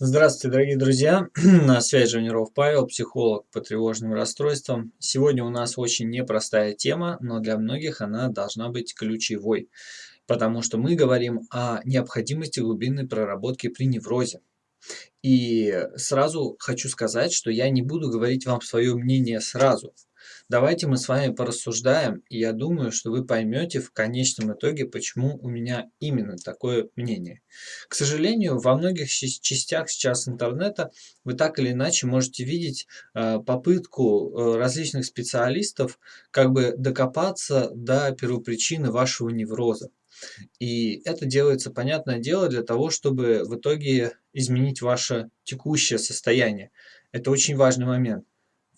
Здравствуйте, дорогие друзья! На связи Жуниров Павел, психолог по тревожным расстройствам. Сегодня у нас очень непростая тема, но для многих она должна быть ключевой, потому что мы говорим о необходимости глубинной проработки при неврозе. И сразу хочу сказать, что я не буду говорить вам свое мнение сразу. Давайте мы с вами порассуждаем, и я думаю, что вы поймете в конечном итоге, почему у меня именно такое мнение. К сожалению, во многих частях сейчас интернета вы так или иначе можете видеть э, попытку э, различных специалистов как бы докопаться до первопричины вашего невроза. И это делается, понятное дело, для того, чтобы в итоге изменить ваше текущее состояние. Это очень важный момент.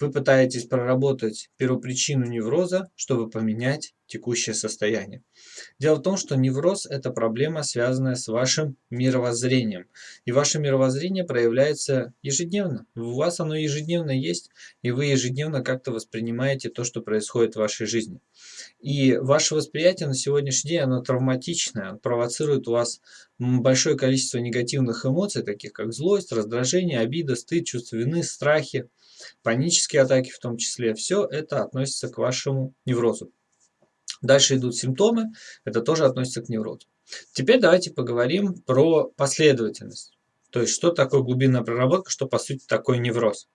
Вы пытаетесь проработать первопричину невроза, чтобы поменять текущее состояние. Дело в том, что невроз – это проблема, связанная с вашим мировоззрением. И ваше мировоззрение проявляется ежедневно. У вас оно ежедневно есть, и вы ежедневно как-то воспринимаете то, что происходит в вашей жизни. И ваше восприятие на сегодняшний день, оно травматичное, оно провоцирует у вас большое количество негативных эмоций, таких как злость, раздражение, обида, стыд, чувство вины, страхи панические атаки в том числе, все это относится к вашему неврозу. Дальше идут симптомы, это тоже относится к неврозу. Теперь давайте поговорим про последовательность. То есть, что такое глубинная проработка, что по сути такое невроз.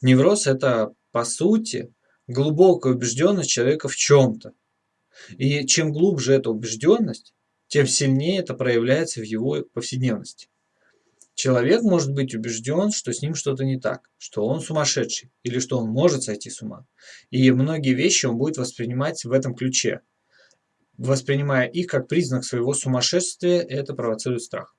Невроз это по сути глубокая убежденность человека в чем-то. И чем глубже эта убежденность, тем сильнее это проявляется в его повседневности. Человек может быть убежден, что с ним что-то не так, что он сумасшедший или что он может сойти с ума. И многие вещи он будет воспринимать в этом ключе. Воспринимая их как признак своего сумасшествия, это провоцирует страх.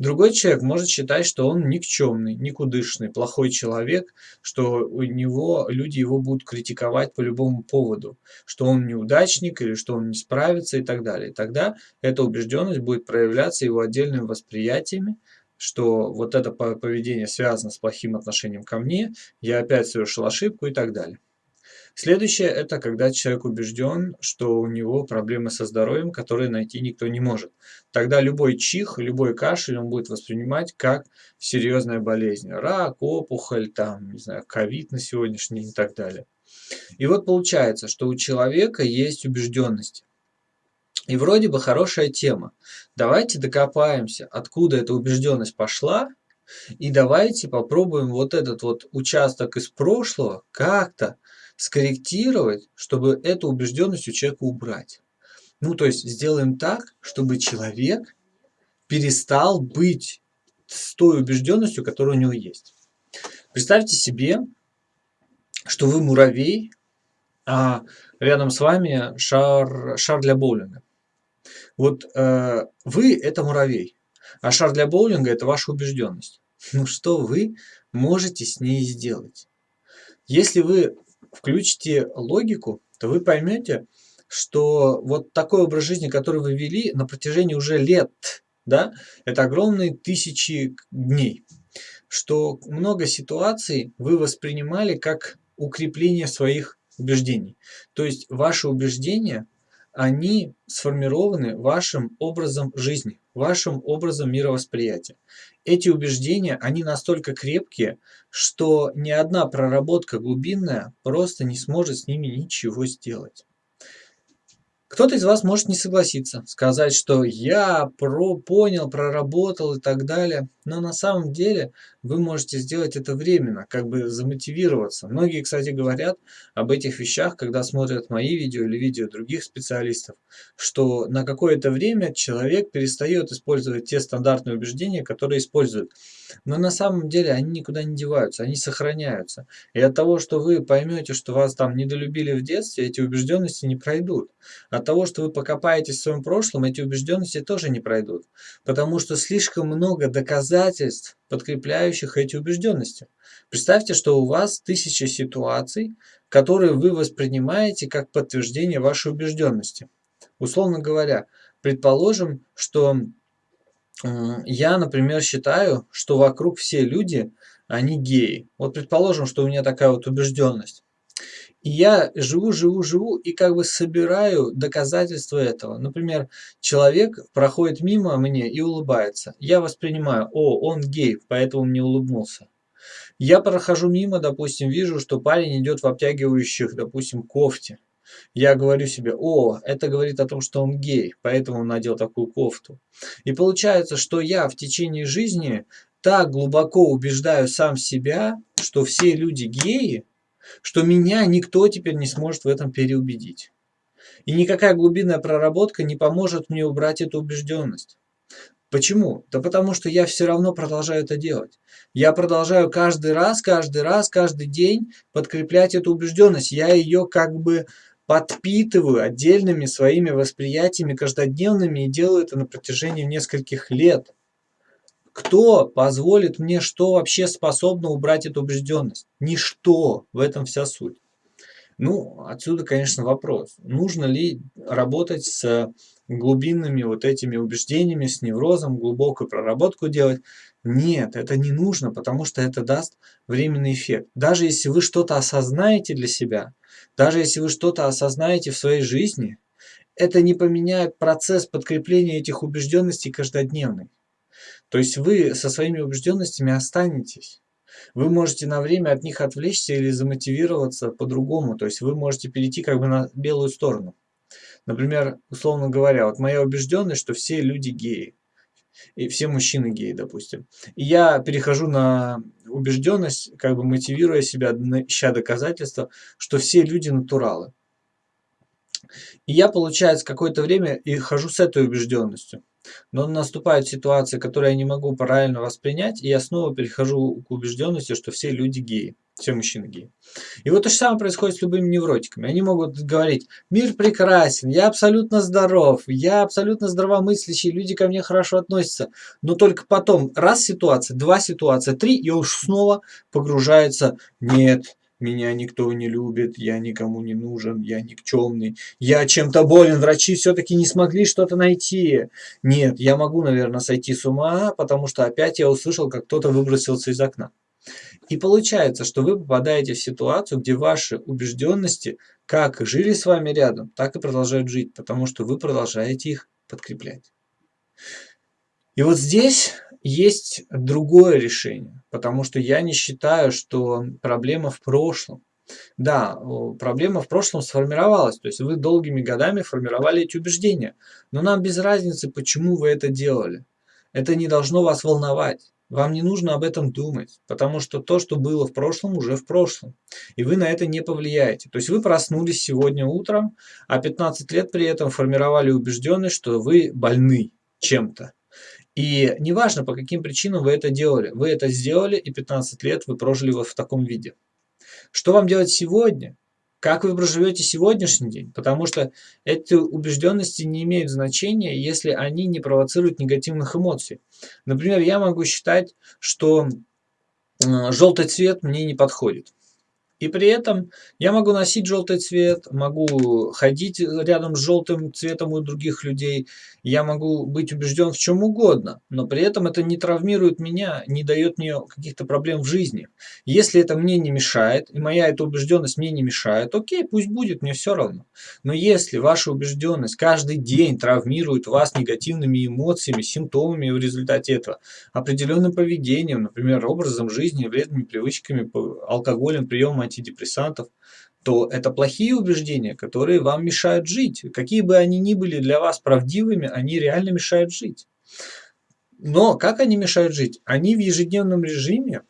Другой человек может считать, что он никчемный, никудышный, плохой человек, что у него люди его будут критиковать по любому поводу, что он неудачник или что он не справится и так далее. тогда эта убежденность будет проявляться его отдельными восприятиями, что вот это поведение связано с плохим отношением ко мне, я опять совершил ошибку и так далее. Следующее – это когда человек убежден, что у него проблемы со здоровьем, которые найти никто не может. Тогда любой чих, любой кашель он будет воспринимать как серьезная болезнь. Рак, опухоль, там, не знаю, ковид на сегодняшний день и так далее. И вот получается, что у человека есть убежденность. И вроде бы хорошая тема. Давайте докопаемся, откуда эта убежденность пошла, и давайте попробуем вот этот вот участок из прошлого как-то скорректировать, чтобы эту убежденность у человека убрать. Ну, то есть сделаем так, чтобы человек перестал быть с той убежденностью, которая у него есть. Представьте себе, что вы муравей, а рядом с вами шар, шар для боулинга. Вот э, вы – это муравей, а шар для боулинга – это ваша убежденность. Ну что вы можете с ней сделать? Если вы включите логику, то вы поймете, что вот такой образ жизни, который вы вели на протяжении уже лет, да, это огромные тысячи дней, что много ситуаций вы воспринимали как укрепление своих убеждений. То есть ваши убеждения они сформированы вашим образом жизни, вашим образом мировосприятия. Эти убеждения, они настолько крепкие, что ни одна проработка глубинная просто не сможет с ними ничего сделать. Кто-то из вас может не согласиться, сказать, что я про понял, проработал и так далее. Но на самом деле вы можете сделать это временно, как бы замотивироваться. Многие, кстати, говорят об этих вещах, когда смотрят мои видео или видео других специалистов, что на какое-то время человек перестает использовать те стандартные убеждения, которые используют. Но на самом деле они никуда не деваются, они сохраняются. И от того, что вы поймете, что вас там недолюбили в детстве, эти убежденности не пройдут. От того, что вы покопаетесь в своем прошлом, эти убежденности тоже не пройдут. Потому что слишком много доказательств, подкрепляющих эти убежденности. Представьте, что у вас тысяча ситуаций, которые вы воспринимаете как подтверждение вашей убежденности. Условно говоря, предположим, что я, например, считаю, что вокруг все люди, они геи. Вот предположим, что у меня такая вот убежденность. И я живу, живу, живу и как бы собираю доказательства этого. Например, человек проходит мимо мне и улыбается. Я воспринимаю, о, он гей, поэтому мне улыбнулся. Я прохожу мимо, допустим, вижу, что парень идет в обтягивающих, допустим, кофте. Я говорю себе, о, это говорит о том, что он гей, поэтому он надел такую кофту. И получается, что я в течение жизни так глубоко убеждаю сам себя, что все люди геи, что меня никто теперь не сможет в этом переубедить. И никакая глубинная проработка не поможет мне убрать эту убежденность. Почему? Да потому что я все равно продолжаю это делать. Я продолжаю каждый раз, каждый раз, каждый день подкреплять эту убежденность. Я ее как бы подпитываю отдельными своими восприятиями каждодневными и делаю это на протяжении нескольких лет. Кто позволит мне, что вообще способно убрать эту убежденность? Ничто. В этом вся суть. Ну, отсюда, конечно, вопрос. Нужно ли работать с глубинными вот этими убеждениями, с неврозом, глубокую проработку делать? Нет, это не нужно, потому что это даст временный эффект. Даже если вы что-то осознаете для себя, даже если вы что-то осознаете в своей жизни, это не поменяет процесс подкрепления этих убежденностей каждодневный. То есть вы со своими убежденностями останетесь. Вы можете на время от них отвлечься или замотивироваться по-другому. То есть вы можете перейти как бы на белую сторону. Например, условно говоря, вот моя убежденность, что все люди геи. И все мужчины геи, допустим. И я перехожу на убежденность, как бы мотивируя себя, ища доказательства, что все люди натуралы. И я, получается, какое-то время и хожу с этой убежденностью. Но наступает ситуация, которую я не могу правильно воспринять, и я снова перехожу к убежденности, что все люди геи, все мужчины геи. И вот то же самое происходит с любыми невротиками. Они могут говорить, мир прекрасен, я абсолютно здоров, я абсолютно здравомыслящий, люди ко мне хорошо относятся. Но только потом раз ситуация, два ситуация, три, и уж снова погружается, нет, меня никто не любит, я никому не нужен, я никчемный, я чем-то болен, врачи все-таки не смогли что-то найти. Нет, я могу, наверное, сойти с ума, потому что опять я услышал, как кто-то выбросился из окна. И получается, что вы попадаете в ситуацию, где ваши убежденности как жили с вами рядом, так и продолжают жить, потому что вы продолжаете их подкреплять. И вот здесь есть другое решение, потому что я не считаю, что проблема в прошлом. Да, проблема в прошлом сформировалась, то есть вы долгими годами формировали эти убеждения, но нам без разницы, почему вы это делали. Это не должно вас волновать. Вам не нужно об этом думать, потому что то, что было в прошлом, уже в прошлом. И вы на это не повлияете. То есть вы проснулись сегодня утром, а 15 лет при этом формировали убежденность, что вы больны чем-то. И неважно, по каким причинам вы это делали. Вы это сделали, и 15 лет вы прожили вот в таком виде. Что вам делать сегодня? Как вы проживете сегодняшний день? Потому что эти убежденности не имеют значения, если они не провоцируют негативных эмоций. Например, я могу считать, что э, желтый цвет мне не подходит. И при этом я могу носить желтый цвет, могу ходить рядом с желтым цветом у других людей, я могу быть убежден в чем угодно, но при этом это не травмирует меня, не дает мне каких-то проблем в жизни. Если это мне не мешает, и моя эта убежденность мне не мешает, окей, пусть будет, мне все равно. Но если ваша убежденность каждый день травмирует вас негативными эмоциями, симптомами в результате этого, определенным поведением, например, образом жизни, вредными привычками, алкоголем, приемом антидепрессантов, то это плохие убеждения, которые вам мешают жить. Какие бы они ни были для вас правдивыми, они реально мешают жить. Но как они мешают жить? Они в ежедневном режиме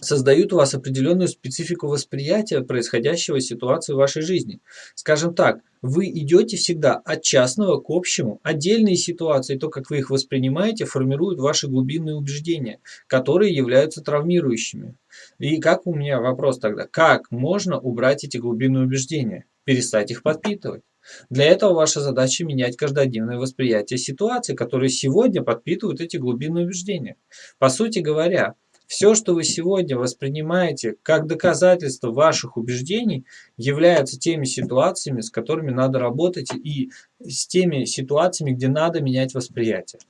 создают у вас определенную специфику восприятия происходящего ситуации в вашей жизни. Скажем так, вы идете всегда от частного к общему. Отдельные ситуации, то, как вы их воспринимаете, формируют ваши глубинные убеждения, которые являются травмирующими. И как у меня вопрос тогда, как можно убрать эти глубинные убеждения? Перестать их подпитывать. Для этого ваша задача менять каждодневное восприятие ситуации, которые сегодня подпитывают эти глубинные убеждения. По сути говоря, все, что вы сегодня воспринимаете как доказательство ваших убеждений, являются теми ситуациями, с которыми надо работать и с теми ситуациями, где надо менять восприятие.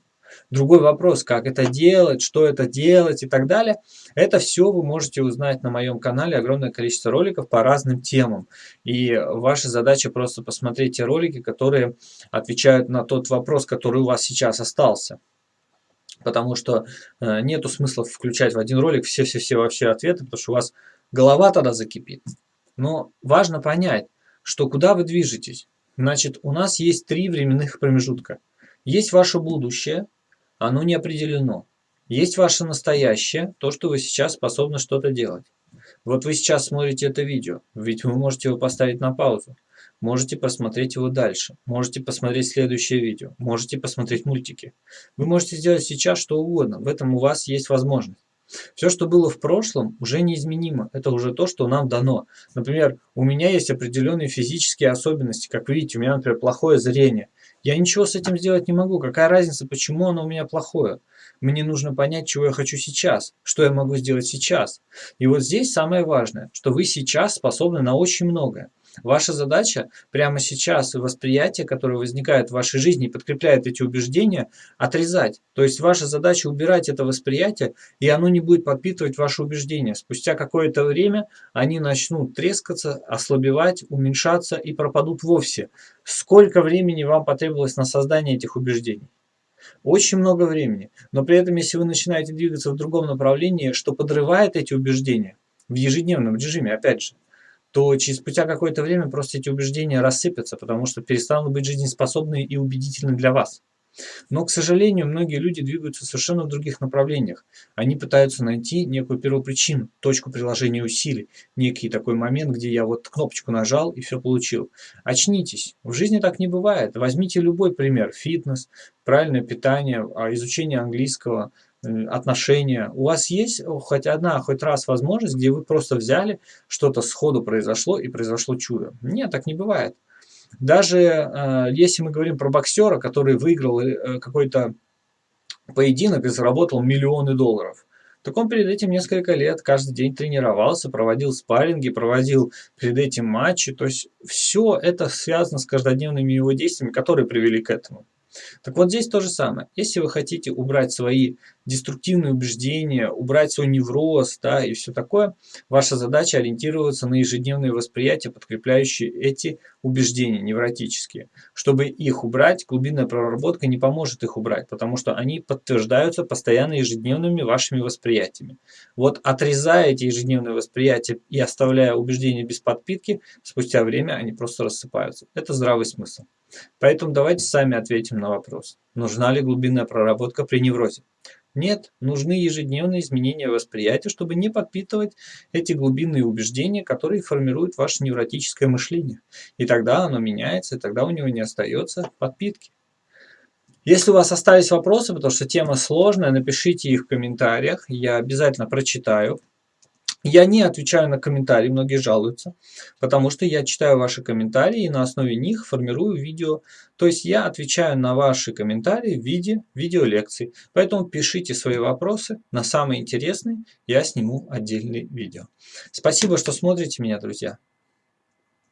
Другой вопрос, как это делать, что это делать и так далее, это все вы можете узнать на моем канале, огромное количество роликов по разным темам. И ваша задача просто посмотреть те ролики, которые отвечают на тот вопрос, который у вас сейчас остался. Потому что э, нету смысла включать в один ролик все-все-все вообще ответы, потому что у вас голова тогда закипит. Но важно понять, что куда вы движетесь. Значит, у нас есть три временных промежутка. Есть ваше будущее, оно не определено. Есть ваше настоящее, то, что вы сейчас способны что-то делать. Вот вы сейчас смотрите это видео, ведь вы можете его поставить на паузу. Можете посмотреть его дальше. Можете посмотреть следующее видео. Можете посмотреть мультики. Вы можете сделать сейчас что угодно. В этом у вас есть возможность. Все, что было в прошлом, уже неизменимо. Это уже то, что нам дано. Например, у меня есть определенные физические особенности. Как вы видите, у меня, например, плохое зрение. Я ничего с этим сделать не могу. Какая разница, почему оно у меня плохое? Мне нужно понять, чего я хочу сейчас, что я могу сделать сейчас. И вот здесь самое важное, что вы сейчас способны на очень многое. Ваша задача прямо сейчас восприятие, которое возникает в вашей жизни и подкрепляет эти убеждения, отрезать. То есть ваша задача убирать это восприятие, и оно не будет подпитывать ваши убеждения. Спустя какое-то время они начнут трескаться, ослабевать, уменьшаться и пропадут вовсе. Сколько времени вам потребовалось на создание этих убеждений? Очень много времени. Но при этом, если вы начинаете двигаться в другом направлении, что подрывает эти убеждения в ежедневном режиме, опять же, то через спустя какое-то время просто эти убеждения рассыпятся, потому что перестанут быть жизнеспособны и убедительны для вас. Но, к сожалению, многие люди двигаются совершенно в других направлениях. Они пытаются найти некую первопричину, точку приложения усилий, некий такой момент, где я вот кнопочку нажал и все получил. Очнитесь. В жизни так не бывает. Возьмите любой пример. Фитнес, правильное питание, а, изучение английского, отношения. У вас есть хоть одна, хоть раз возможность, где вы просто взяли, что-то сходу произошло и произошло чудо. Нет, так не бывает. Даже э, если мы говорим про боксера, который выиграл э, какой-то поединок и заработал миллионы долларов, так он перед этим несколько лет каждый день тренировался, проводил спарринги, проводил перед этим матчи. То есть все это связано с каждодневными его действиями, которые привели к этому. Так вот здесь то же самое. Если вы хотите убрать свои деструктивные убеждения, убрать свой невроз да, и все такое, ваша задача ориентироваться на ежедневные восприятия, подкрепляющие эти убеждения невротические. Чтобы их убрать, глубинная проработка не поможет их убрать, потому что они подтверждаются постоянно ежедневными вашими восприятиями. Вот отрезая эти ежедневные восприятия и оставляя убеждения без подпитки, спустя время они просто рассыпаются. Это здравый смысл. Поэтому давайте сами ответим на вопрос, нужна ли глубинная проработка при неврозе. Нет, нужны ежедневные изменения восприятия, чтобы не подпитывать эти глубинные убеждения, которые формируют ваше невротическое мышление. И тогда оно меняется, и тогда у него не остается подпитки. Если у вас остались вопросы, потому что тема сложная, напишите их в комментариях, я обязательно прочитаю. Я не отвечаю на комментарии, многие жалуются, потому что я читаю ваши комментарии и на основе них формирую видео. То есть я отвечаю на ваши комментарии в виде видеолекций. Поэтому пишите свои вопросы, на самые интересные я сниму отдельное видео. Спасибо, что смотрите меня, друзья.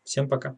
Всем пока.